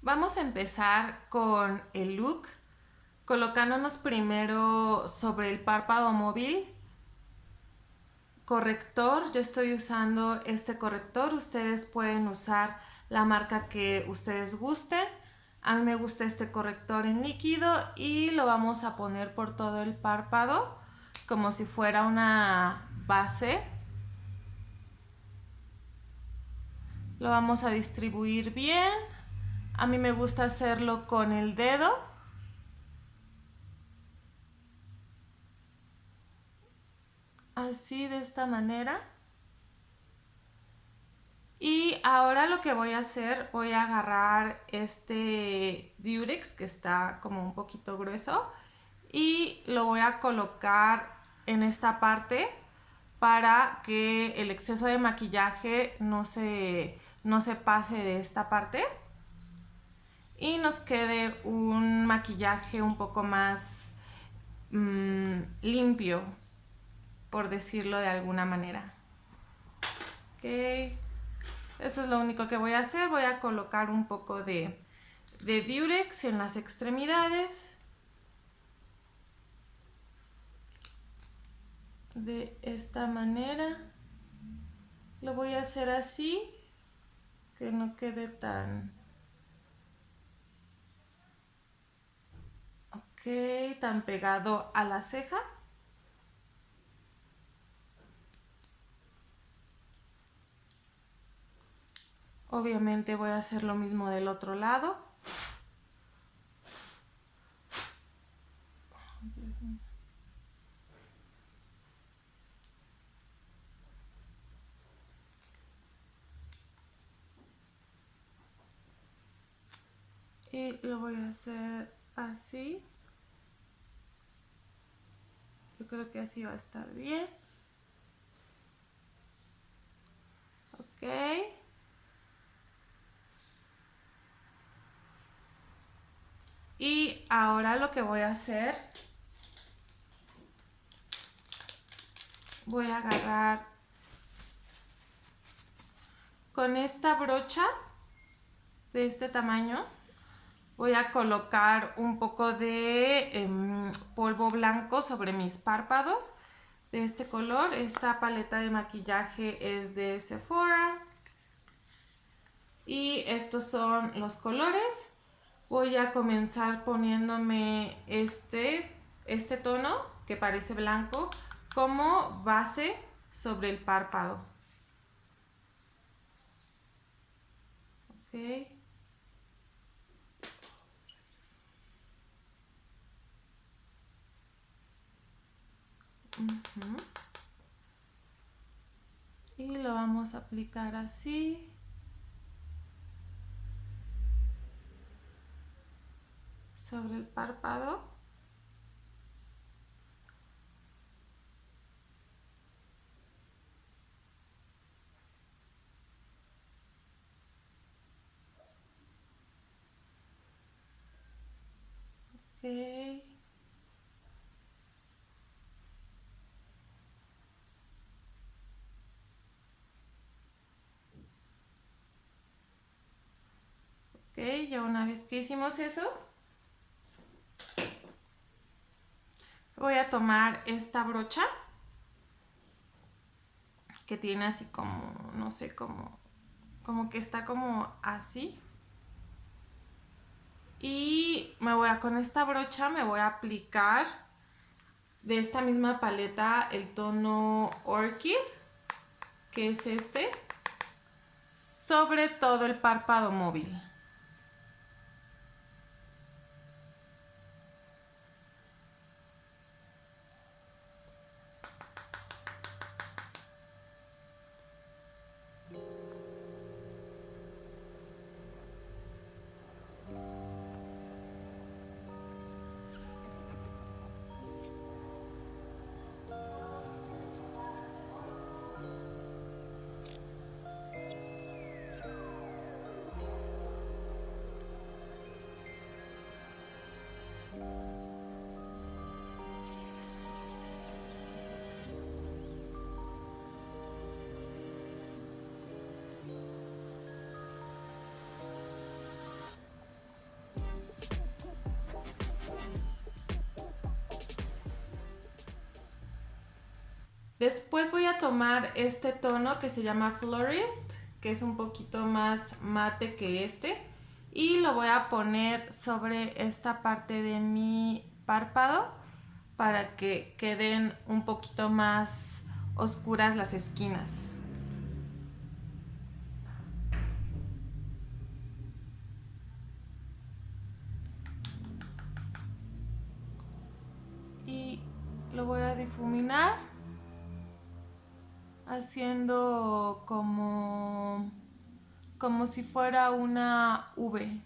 Vamos a empezar con el look, colocándonos primero sobre el párpado móvil. Corrector, yo estoy usando este corrector, ustedes pueden usar la marca que ustedes gusten. A mí me gusta este corrector en líquido y lo vamos a poner por todo el párpado como si fuera una base. Lo vamos a distribuir bien. A mí me gusta hacerlo con el dedo. Así de esta manera. Y ahora lo que voy a hacer, voy a agarrar este Durex que está como un poquito grueso y lo voy a colocar en esta parte para que el exceso de maquillaje no se, no se pase de esta parte y nos quede un maquillaje un poco más mm, limpio, por decirlo de alguna manera. Ok, eso es lo único que voy a hacer. Voy a colocar un poco de, de Durex en las extremidades. De esta manera. Lo voy a hacer así, que no quede tan tan pegado a la ceja. Obviamente voy a hacer lo mismo del otro lado. Y lo voy a hacer así creo que así va a estar bien. Ok. Y ahora lo que voy a hacer, voy a agarrar con esta brocha de este tamaño voy a colocar un poco de em, polvo blanco sobre mis párpados de este color. Esta paleta de maquillaje es de Sephora. Y estos son los colores. Voy a comenzar poniéndome este, este tono que parece blanco como base sobre el párpado. Okay. Y lo vamos a aplicar así. Sobre el párpado. Okay. Ya una vez que hicimos eso, voy a tomar esta brocha que tiene así como, no sé, como, como que está como así. Y me voy a, con esta brocha me voy a aplicar de esta misma paleta el tono Orchid, que es este, sobre todo el párpado móvil. Después voy a tomar este tono que se llama Florist, que es un poquito más mate que este. Y lo voy a poner sobre esta parte de mi párpado para que queden un poquito más oscuras las esquinas. Como como si fuera una V.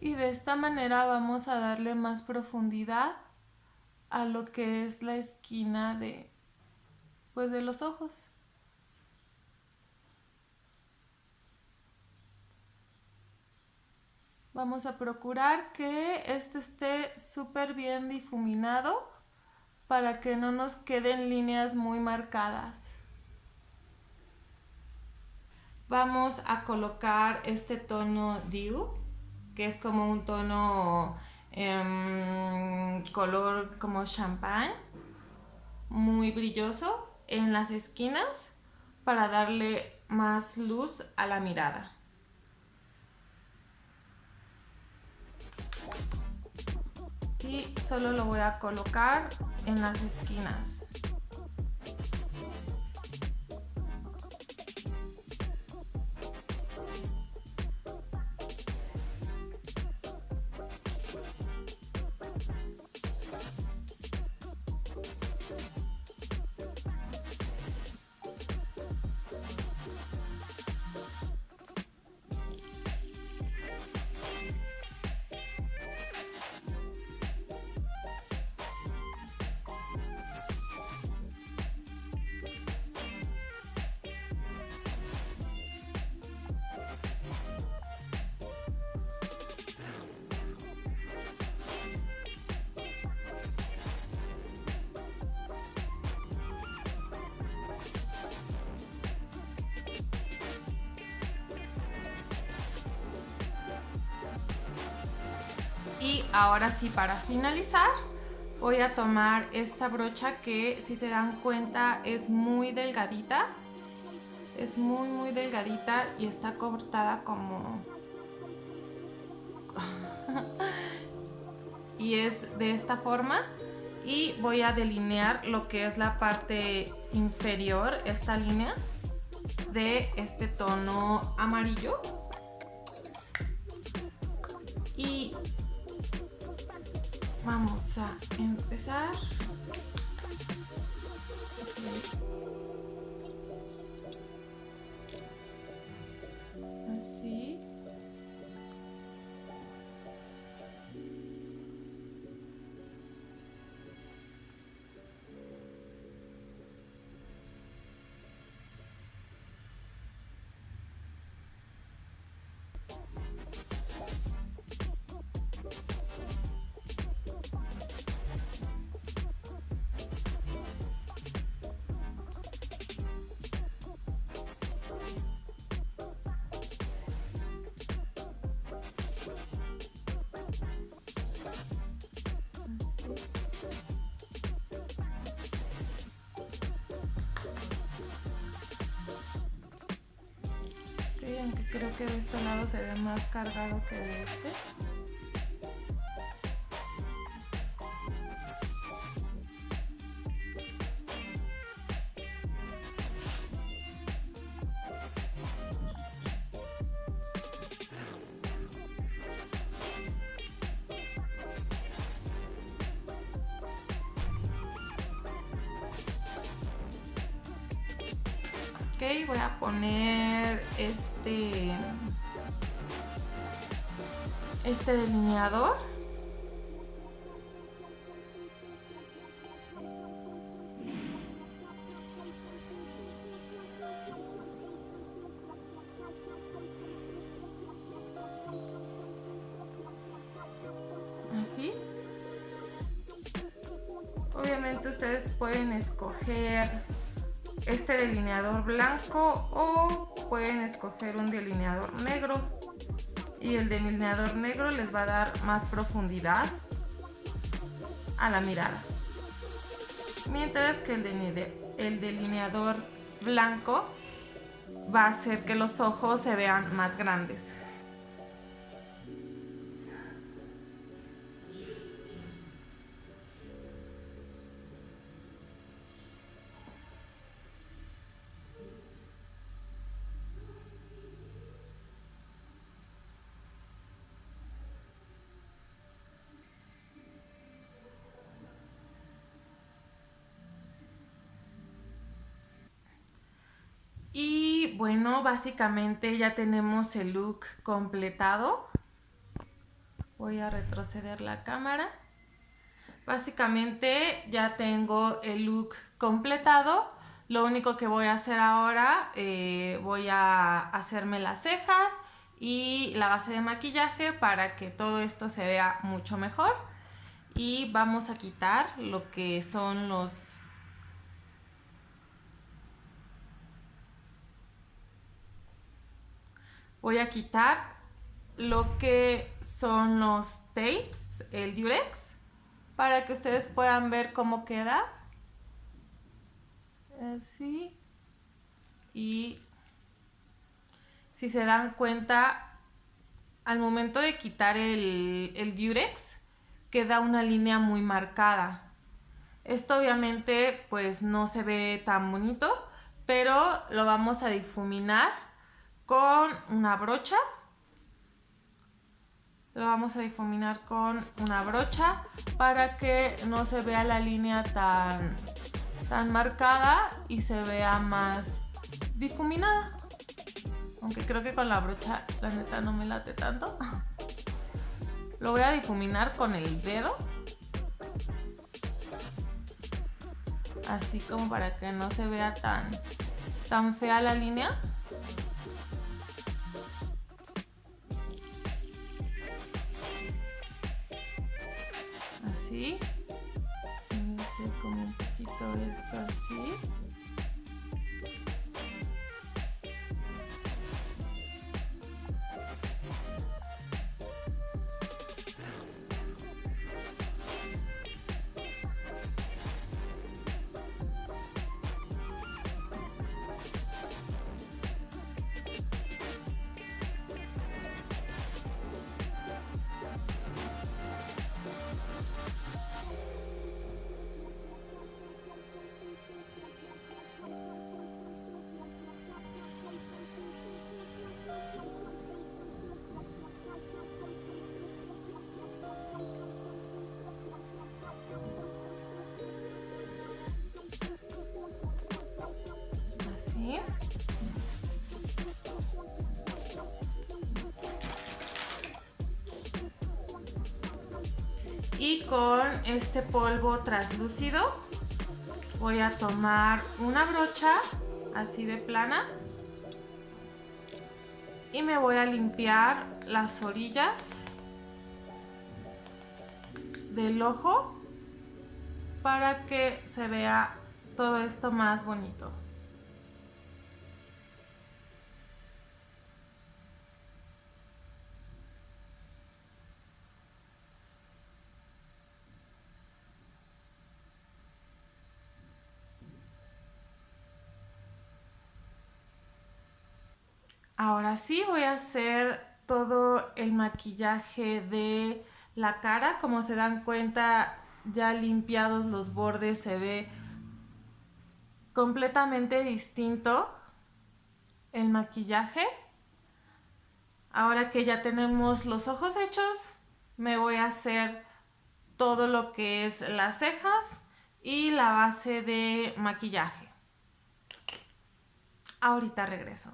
Y de esta manera vamos a darle más profundidad a lo que es la esquina de, pues de los ojos. Vamos a procurar que esto esté súper bien difuminado para que no nos queden líneas muy marcadas. Vamos a colocar este tono Dew, que es como un tono em, color como champán, muy brilloso en las esquinas para darle más luz a la mirada. Y solo lo voy a colocar en las esquinas. Y ahora sí, para finalizar, voy a tomar esta brocha que si se dan cuenta es muy delgadita. Es muy muy delgadita y está cortada como... y es de esta forma. Y voy a delinear lo que es la parte inferior, esta línea de este tono amarillo. Y vamos a empezar. Aunque creo que de este lado se ve más cargado que de este. Voy a poner este este delineador. Así. Obviamente ustedes pueden escoger este delineador blanco o pueden escoger un delineador negro y el delineador negro les va a dar más profundidad a la mirada. Mientras que el delineador blanco va a hacer que los ojos se vean más grandes. Bueno, básicamente ya tenemos el look completado. Voy a retroceder la cámara. Básicamente ya tengo el look completado. Lo único que voy a hacer ahora, eh, voy a hacerme las cejas y la base de maquillaje para que todo esto se vea mucho mejor. Y vamos a quitar lo que son los voy a quitar lo que son los tapes, el durex, para que ustedes puedan ver cómo queda. Así. Y si se dan cuenta, al momento de quitar el, el durex, queda una línea muy marcada. Esto obviamente pues no se ve tan bonito, pero lo vamos a difuminar con una brocha. Lo vamos a difuminar con una brocha para que no se vea la línea tan, tan marcada y se vea más difuminada. Aunque creo que con la brocha la neta no me late tanto. Lo voy a difuminar con el dedo. Así como para que no se vea tan, tan fea la línea. Así. Voy a hacer como un poquito esto así. Con este polvo translúcido voy a tomar una brocha así de plana y me voy a limpiar las orillas del ojo para que se vea todo esto más bonito. Ahora sí voy a hacer todo el maquillaje de la cara. Como se dan cuenta, ya limpiados los bordes se ve completamente distinto el maquillaje. Ahora que ya tenemos los ojos hechos, me voy a hacer todo lo que es las cejas y la base de maquillaje. Ahorita regreso.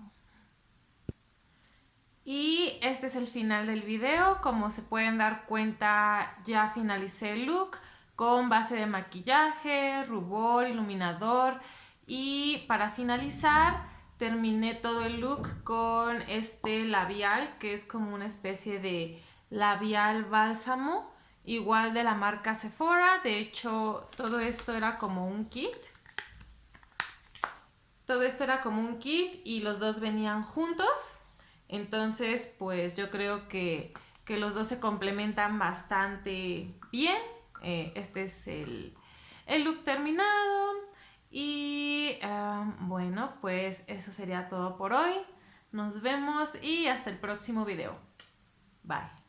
Y este es el final del video. Como se pueden dar cuenta, ya finalicé el look con base de maquillaje, rubor, iluminador. Y para finalizar, terminé todo el look con este labial, que es como una especie de labial bálsamo. Igual de la marca Sephora. De hecho, todo esto era como un kit. todo esto era como un kit y los dos venían juntos. Entonces, pues yo creo que, los dos se complementan bastante bien. Eh, este es el, look terminado. Y bueno, pues eso sería todo por hoy. Nos vemos y hasta el próximo video. Bye.